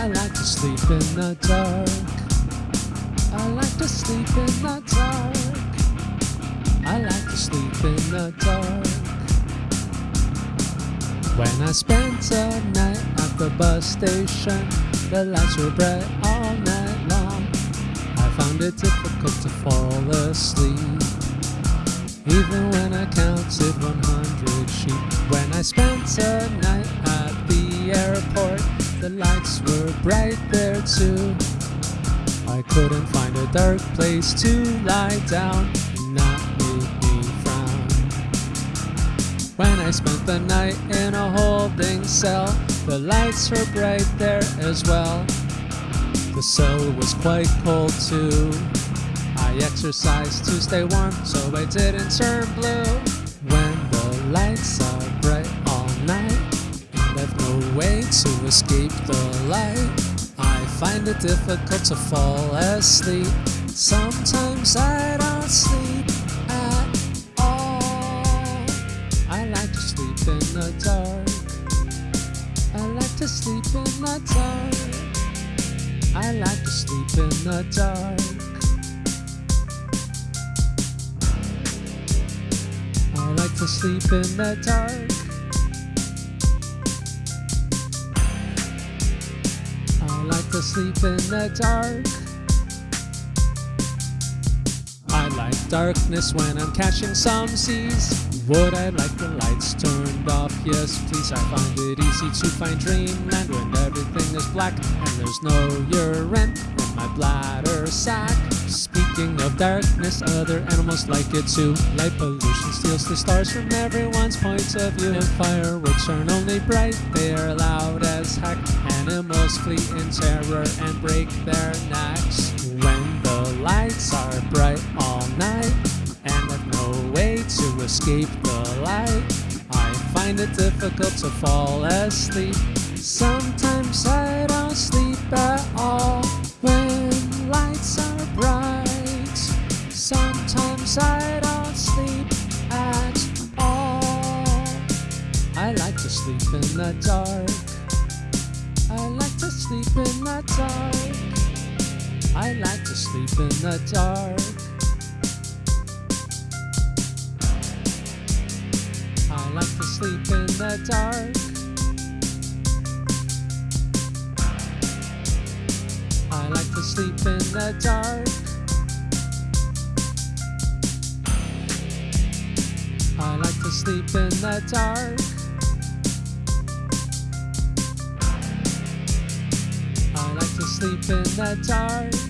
I like to sleep in the dark. I like to sleep in the dark. I like to sleep in the dark. When I spent a night at the bus station, the lights were bright all night long. I found it difficult to fall asleep. Even when I counted bright there too. I couldn't find a dark place to lie down and not make me frown. When I spent the night in a holding cell, the lights were bright there as well. The cell was quite cold too. I exercised to stay warm so I didn't turn blue. When the lights are bright all night, way to escape the light, I find it difficult to fall asleep. Sometimes I don't sleep at all. I like to sleep in the dark. I like to sleep in the dark. I like to sleep in the dark. I like to sleep in the dark. Sleep in the dark. I like darkness when I'm catching some Z's. Would I like the lights turned off? Yes, please. I find it easy to find dreamland when everything is black and there's no urine in my bladder sack. Of darkness, other animals like it too. Light pollution steals the stars from everyone's point of view. And fireworks aren't only bright, they are loud as heck. Animals flee in terror and break their necks. When the lights are bright all night, and I've no way to escape the light, I find it difficult to fall asleep. Sometimes I sleep in the dark. I like to sleep in the dark. I like to sleep in the dark. I like to sleep in the dark. I like to sleep in the dark. I like to sleep in the dark. Sleep in the dark.